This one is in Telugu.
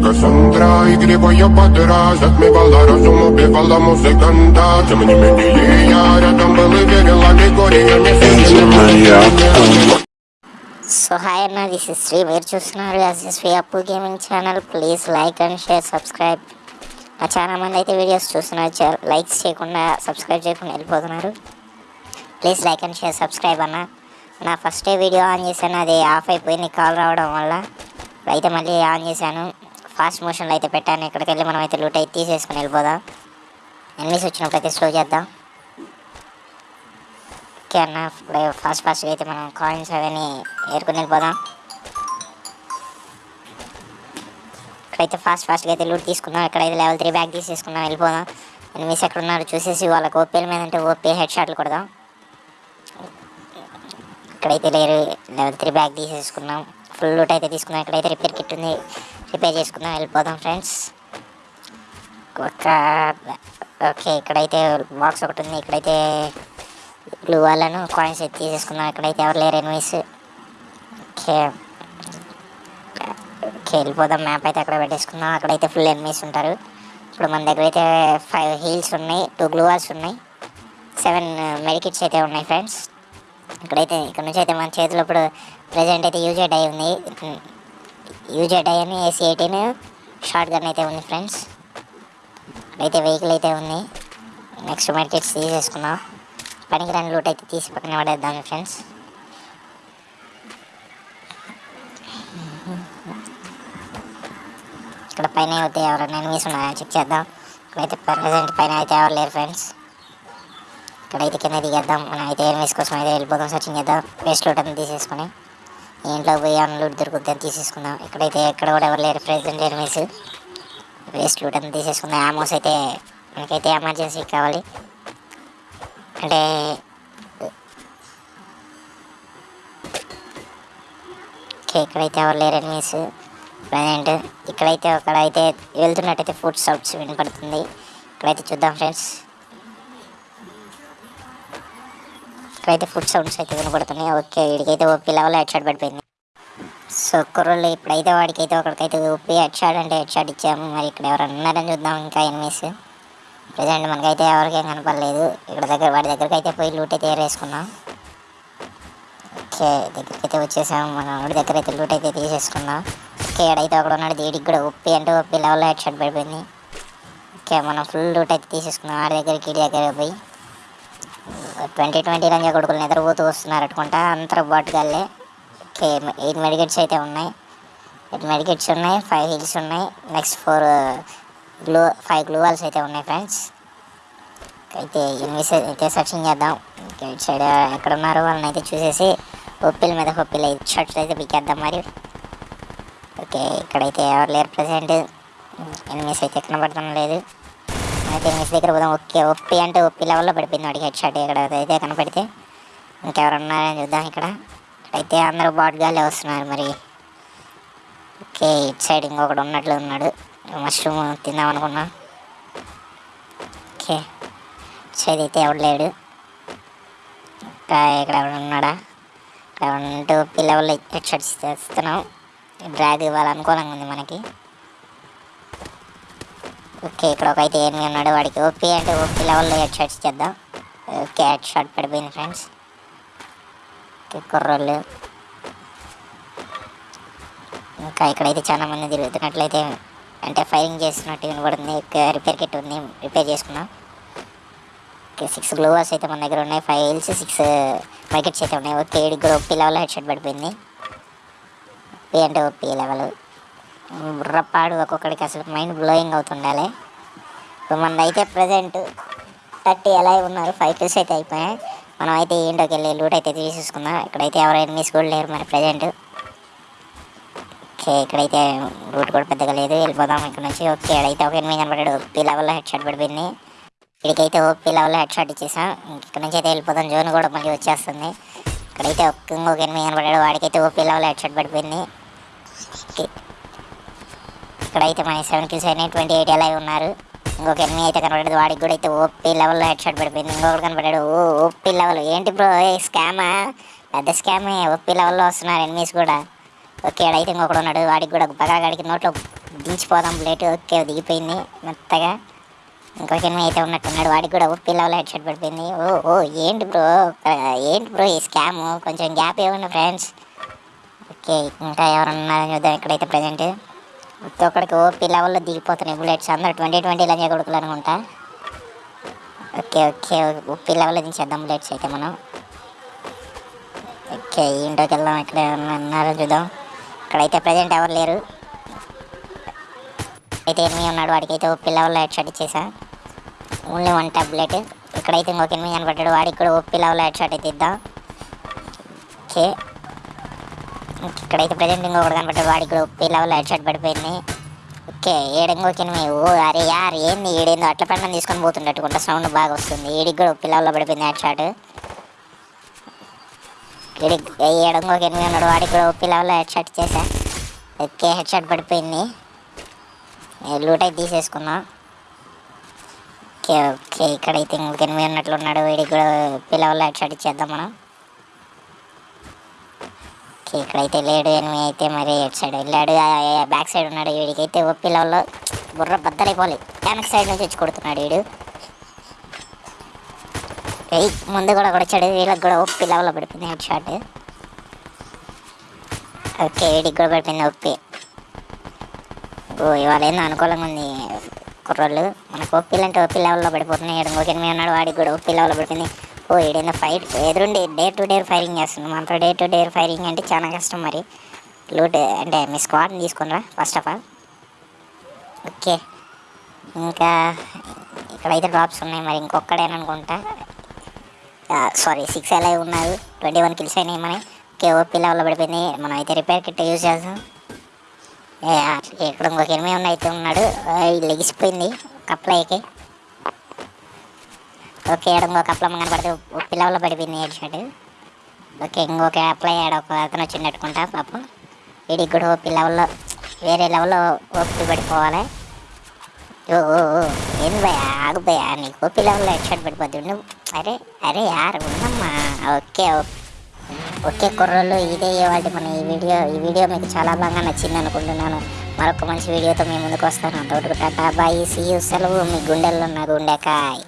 Кассандра Игры я подраз Отмевала разум, убивала музыканта Тем не менее я рядом был и верила Григория не сидел సో హాయ్ అన్న దిస్ ఇస్ శ్రీ మీరు చూస్తున్నారు Sri Appu gaming channel please like and share subscribe నా చాలా మంది అయితే వీడియోస్ చూస్తున్నారు చా- లైక్స్ చేయకుండా సబ్స్క్రైబ్ చేయకుండా వెళ్ళిపోతున్నారు please like and share subscribe అన్న నా ఫస్ట్ వీడియో ఆన్ చేశాను అది ఆఫ్ అయిపోయింది కాల్ రావడం వల్ల అయితే మళ్ళీ ఆన్ చేశాను ఫాస్ట్ మోషన్లో అయితే పెట్టాను. ఇక్కడికి వెళ్ళి మనం అయితే లూట్ అయితే తీసేసుకుని వెళ్ళిపోదాం. ఎనిమిస్ వచ్చినప్పుడు అయితే స్లో చేద్దాం. ఓకే అన్న ఇప్పుడు ఫాస్ట్ ఫాస్ట్గా అయితే మనం కాయిన్స్ అవన్నీ ఏరుకుని వెళ్ళిపోదాం. ఇక్కడైతే ఫాస్ట్ ఫాస్ట్గా అయితే లూట్ తీసుకుందాం. ఇక్కడైతే లెవెల్ త్రీ బ్యాగ్ తీసేసుకుందాం వెళ్ళిపోదాం. ఎనిమిస్ ఎక్కడ ఉన్నారు చూసేసి వాళ్ళకి ఓపీల మీద అంటే ఓపీ హెడ్ షాట్లు కొడదాం. ఇక్కడైతే లేరు లెవెల్ త్రీ బ్యాగ్ తీసేసుకున్నాం ఫుల్ లూట్ అయితే తీసుకున్నాం ఇక్కడైతే రిపేర్ కిట్ ఉంది. రిపేర్ చేసుకుందాం వెళ్ళిపోదాం ఫ్రెండ్స్. ఒక ఓకే ఇక్కడైతే బాక్స్ ఒకటి ఉంది. ఇక్కడైతే బ్లూ వాళ్ళను కాయిన్స్ అయితే తీసేసుకుందాం. ఇక్కడైతే ఎవరు లేరు ఎనిమిస్ ఓకే. ఓకే వెళ్ళిపోదాం. మ్యాప్ అయితే అక్కడ పెట్టేసుకుందాం. అక్కడైతే ఫుల్ ఎనిమిస్ ఉంటారు. ఇప్పుడు మన దగ్గర అయితే ఫైవ్ హీల్స్ ఉన్నాయి టూ గ్లూ వాల్స్ ఉన్నాయి సెవెన్ మెడికిట్స్ uh, అయితే ఉన్నాయి ఫ్రెండ్స్ ఇక్కడైతే ఇక్కడ నుంచి అయితే మన చేతిలో ఇప్పుడు ప్రజెంట్ అయితే యూజ్ అయి ఉంది. యూజే ఏసీ ఎయిటీన్ షార్ట్ గన్ అయితే ఉంది ఫ్రెండ్స్. అయితే వెహికల్ అయితే ఉంది. నెక్స్ట్ మెడికెట్స్ తీసేసుకున్నాం పనికి రెండు లూట్ అయితే తీసి పక్కన పడేద్దాం ఫ్రెండ్స్. ఇక్కడ పైన అయితే ఎవరైనా ఎనిమిస్ ఉన్నాయా చెక్ చేద్దాం. ఇక్కడైతే ప్రజెంట్ పైన అయితే ఎవరు లేరు ఫ్రెండ్స్. ఇక్కడైతే కింద దిగేద్దాం. మనం అయితే ఎనిమిస్ కోసం అయితే వెళ్ళిపోదాం సర్చింగ్ చేద్దాం. వేస్ట్ లూట్ అంతా తీసేసుకొని. ఇంట్లో పోయి అన్న లూట్ దొరుకుతుందని తీసేసుకుందాం ఇక్కడైతే ఎక్కడ కూడా ఎవరు లేరు ప్రెజెంట్ ఎనిమిస్ వేస్ట్ లూట్ అంతా తీసేసుకుందాం ఆమోస్ అయితే మనకైతే ఎమర్జెన్సీ కావాలి. అంటే ఇక్కడైతే ఎవరు లేరు ఎనిమిస్ ప్రజెంట్ ఇక్కడైతే అక్కడైతే వెళ్తున్నట్టయితే ఫుడ్ సౌట్స్ వినపడుతుంది. ఇక్కడైతే చూద్దాం ఫ్రెండ్స్ ఇక్కడైతే ఫుడ్ సౌండ్స్ అయితే వినపడుతున్నాయి. ఓకే వీడికైతే ఓపీ లెవెల్ హెడ్ షాట్ పడిపోయింది. సో కుర్రోళ్ళు ఇప్పుడైతే వాడికైతే ఒకరికైతే ఓపీ హెడ్ షాట్ అంటే హెడ్ షాట్ ఇచ్చాము. మరి ఇక్కడ ఎవరు ఉన్నారని చూద్దాం ఇంకా ఎనిమిస్ ప్రజెంట్ మనకైతే ఎవరికేం కనపడలేదు. ఇక్కడ దగ్గర వాడి దగ్గరికి అయితే పోయి లూట్ అయితే ఏరేసుకున్నాం. ఓకే దగ్గరికి అయితే వచ్చేసాము మన వాడి దగ్గర అయితే లూట్ అయితే తీసేసుకున్నాం. ఓకే ఎడైతే ఒకడు ఉన్నాడు. దీడికి కూడా ఉప్పి అంటే ఉప్పి లెవెల్లో హెడ్ షాట్ పడిపోయింది. ఓకే మనం ఫుల్ లూట్ అయితే తీసేసుకున్నాం. ఆడి దగ్గరికి ఈడి దగ్గర పోయి. ట్వంటీ ట్వంటీ రంజా కొడుకులు నిద్రపోతూ వస్తున్నారు అనుకుంటా. అంతరం బాటుగాళ్ళే. ఓకే ఎయిట్ మెడికెట్స్ అయితే ఉన్నాయి. ఎయిట్ మెడికెట్స్ ఉన్నాయి ఫైవ్ హిల్స్ ఉన్నాయి. Next four glue five glue walls అయితే ఉన్నాయి ఫ్రెండ్స్. అయితే ఎనిమిస్ అయితే సర్చింగ్ చేద్దాం. ఇటు సైడ్ ఎక్కడ ఉన్నారో వాళ్ళని అయితే చూసేసి ఒప్పిల మీద ఒప్పిల షర్ట్స్ అయితే పిక్కేద్దాం మరి. ఓకే ఇక్కడైతే ఎవరు లేరు ప్రజెంట్. ఎనిమిస్ అయితే కనబడటం లేదు. అయితే ఎనిమిస్ దగ్గర పోదాం ఓకే ఒప్పి అంటే ఒప్పి లెవెల్లో పడిపోయింది వాడికి హెడ్ షాట్ ఇక్కడ. అయితే కనపడితే ఇంకెవరున్నారని చూద్దాం ఇక్కడ. అయితే అందరూ బాట్గాలే వస్తున్నారు మరి. ఓకే ఇటు సైడ్ ఇంకొకడు ఉన్నట్లు ఉన్నాడు. మష్రూమ్ తిందాం అనుకున్నా. ఓకే ఇటు సైడ్ అయితే ఎవడు లేడు. ఇంకా ఇక్కడ ఎవడు ఉన్నాడా? ఇక్కడ ఉంటూ పిల్లవాళ్ళు హెడ్ షాట్స్ చేస్తున్నాం డ్రాగ్ ఇవ్వాలనుకూలంగా ఉంది మనకి. ఓకే ఇక్కడ ఒక అయితే ఏమి ఉన్నాడు వాడికి ఓపీ అంటే ఓపీ లెవెల్లో హెడ్ షాట్స్ చేద్దాం. ఓకే హెడ్ షాట్ పడిపోయింది ఫ్రెండ్స్ ఓకే కుర్రోళ్ళు. ఇంకా ఇక్కడైతే చాలా మంది తిరుగుతున్నట్లయితే అంటే ఫైరింగ్ చేస్తున్నట్టు వినబడింది రిపేర్ కిట్ ఉంది రిపేర్ చేసుకున్నాం ఓకే సిక్స్ గ్లోవర్స్ అయితే మన దగ్గర ఉన్నాయి ఫైవ్ హిల్స్ సిక్స్ మైకెట్స్ అయితే ఉన్నాయి. ఓకే ఏడు కూడా లెవెల్ హెడ్ షాట్ పడిపోయింది. ఓపీ అంటే ఓపీ లెవెల్ బుర్రపాడు ఒక్కొక్కడికి అసలు మైండ్ బ్లోయింగ్ అవుతుండాలి. ఇప్పుడు మనది అయితే ప్రజెంట్ థర్టీ ఎలా ఉన్నారు? ఫైవ్ కిల్స్ అయితే అయిపోయాయి. మనం అయితే ఏంటోకి వెళ్ళి లూట్ అయితే తీసేసుకుందాం. ఇక్కడైతే ఎవరైనా మిస్ కూడా లేరు మరి ప్రజెంట్ ఓకే ఇక్కడైతే రూట్ కూడా పెద్దగా లేదు. వెళ్ళిపోదాం ఇక్కడ నుంచి. ఓకే ఇక్కడైతే ఒక ఎనిమిది కనబడ్డాడు. ఓపీ లెవెల్లో హెడ్ షాట్ పడిపోయింది. ఇక్కడికైతే ఓపీ లెవెల్లో హెడ్ షాట్ ఇచ్చేసాం. ఇక్కడ నుంచి అయితే వెళ్ళిపోదాం. జోన్ కూడా మళ్ళీ వచ్చేస్తుంది. ఇక్కడైతే ఒక్క ఇంకొక ఎనిమిది కనబడ్డాడు. వాడికైతే ఓపీ లెవెల్లో హెడ్ షాట్ పడిపోయింది. ఓకే ఇక్కడైతే మన సెవెన్ కిల్స్ అయినాయి ట్వంటీ ఎయిట్ ఎలా ఉన్నారు? ఇంకొక ఎనిమిది అయితే కనబడ్డది వాడికి కూడా అయితే ఓపీ లెవెల్లో హెడ్ షాట్ పడిపోయింది ఇంకొకటి కనబడ్డాడు ఓ ఓపీ లెవెల్. ఏంటి బ్రో ఏ స్కామా పెద్ద స్కామే ఓపీ లెవెల్లో వస్తున్నారు ఎనిమిస్ కూడా. ఓకే ఆడైతే ఇంకొకడు ఉన్నాడు వాడికి కూడా బగాగాడికి నోట్లో దించిపోదాం ప్లేట్ ఓకే దిగిపోయింది మెత్తగా. ఇంకొక ఎనిమిది అయితే ఉన్నట్టున్నాడు వాడికి కూడా ఓపీ లెవెల్ హెడ్ షాట్ పడిపోయింది. ఓ ఓ ఏంటి బ్రో ఏంటి బ్రో ఈ స్కామ్ కొంచెం గ్యాప్ ఇవ్వండి ఫ్రెండ్స్ ఓకే ఇంకా ఎవరున్నారని చూద్దాం ఇక్కడైతే ప్రజెంట్ ప్రతి ఒక్కడికి ఓపీ లెవెల్లో దిగిపోతున్నాయి బుల్లెట్స్. అందరూ ట్వంటీ ట్వంటీ ఇలా చేయకూడదు అనుకుంటా. ఓకే ఓకే ఓపీ లెవెల్లో దించేద్దాం బుల్లెట్స్ అయితే మనం. ఓకే ఇంట్లోకి వెళ్దాం. ఇక్కడ ఉన్నారో చూద్దాం. ఇక్కడైతే ప్రజెంట్ ఎవరు లేరు. అయితే ఎనిమిది ఉన్నాడు. వాడికి అయితే ఓపీ లెవెల్లో హెడ్ షాట్ ఇచ్చేసా. ఓన్లీ వన్ టాబ్లెట్ ఇక్కడైతే ఇంకొక ఎనిమిది కనపడ్డాడు వాడికి కూడా ఓపీ లెవెల్లో హెడ్ షాట్ అయితే ఇద్దాం. ఓకే. ఇక్కడైతే ప్రజెంట్ ఇంకొకటి కనబడ్డాడు వాడి కూడా ఓపీ లెవెల్ హెడ్ షాట్ పడిపోయింది. ఓకే ఏడు ఇంకొక ఓ అరే యార్ ఏంది ఏడేందో అట్ల పెండం తీసుకొని పోతుండట్టుకుంటా సౌండ్ బాగా వస్తుంది. ఏడికి కూడా ఓపీ లెవెల్లో పడిపోయింది హెడ్ షాట్. ఏడు ఇంకొక ఎనిమిది ఉన్నాడు వాడికి కూడా ఓపీ లెవెల్లో హెడ్ షాట్ చేశా ఓకే హెడ్ షాట్ పడిపోయింది. లూట్ అయితే తీసేసుకుందాం ఓకే ఓకే ఇక్కడైతే ఇంకొక ఎనిమిది ఉన్నట్లు ఉన్నాడు. వీడికి కూడా పిల్లవల్ల హెడ్ షాట్ ఇచ్చేద్దాం మనం. వీడికి ఇక్కడైతే లేడు ఎనిమిది అయితే మరి ఎటు సైడ్? వెళ్ళాడు బ్యాక్ సైడ్ ఉన్నాడు. వీడికైతే అయితే ఒప్పిలలో బుర్ర బద్దలైపోవాలి. వెనక సైడ్ నుంచి వచ్చి కొడుతున్నాడు వీడు. ముందు కూడా కొడచాడు వీళ్ళకి కూడా ఒప్పి లెవెల్లో పడిపోయింది. Head shot. ఓకే వీడికి కూడా పడిపోయింది ఒప్పి ఓ ఇవాళ ఏందో అనుకూలంగా ఉంది కుర్రోళ్ళు. మనకు ఒప్పిలంటే ఒప్పి లెవెల్లో పడిపోతున్నాయి. ఇంకొక ఎనిమిది ఉన్నాడు వాడికి కూడా ఒప్పి లెవెల్లో పడిపోయింది. ఓ ఏడైనా ఫైట్ ఎదురుండి డే టు డే ఫైరింగ్ చేస్తున్నాం మనతో డే టు డే ఫైరింగ్ అంటే చాలా కష్టం మరి. లూట్ అంటే మీ స్క్వాడ్ని తీసుకునిరా ఫస్ట్ ఆఫ్ ఆల్ ఓకే. ఇంకా ఇక్కడైతే డ్రాప్స్ ఉన్నాయి మరి. ఇంకొక్కడేననుకుంటా సారీ సిక్స్ ఎలా ఉన్నారు. ట్వంటీ వన్ కిల్స్ అయినాయి మన ఓకే ఓపీ లెవెల్లో పడిపోయింది. మనం అయితే రిపేర్ కిట్ యూజ్ చేద్దాం. ఏ, ఇక్కడ ఇంకొక ఎనిమిది ఉన్న అయితే ఉన్నాడు. లెగిసిపోయింది. కప్లైకి ఓకే ఏడు ఇంకొక అప్లమ్మ కనపడితే ఉప్పి పడిపోయింది హెడ్ షాట్ ఓకే ఇంకొక అప్లై ఆడ ఒక అతను వచ్చినట్టుకుంటా పాపం. వీడికి కూడా ఓపి లెవెల్లో వేరే లెవెల్లో ఓపి పడిపోవాలి. ఓ ఓ ఓ, ఏంది భయ ఆగు భయ నీకు ఓపి లెవెల్లో హెడ్ షాట్ పడిపోద్ది అరే అరే యార్ ఉన్నమ్మా ఓకే ఓకే కుర్రలు కుర్రోళ్ళు ఇదే వాటి మన ఈ వీడియో ఈ వీడియో మీకు చాలా బాగా నచ్చింది అనుకుంటున్నాను. మరొక మంచి వీడియోతో మీ ముందుకు వస్తాను. అంతవరకు టాటా బాయ్ సీ సెలవు మీ గుండెల్లో ఉన్న గుండెకాయ్.